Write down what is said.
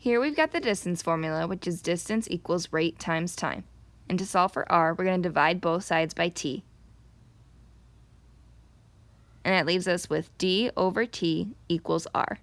Here we've got the distance formula, which is distance equals rate times time. And to solve for r, we're going to divide both sides by t. And that leaves us with d over t equals r.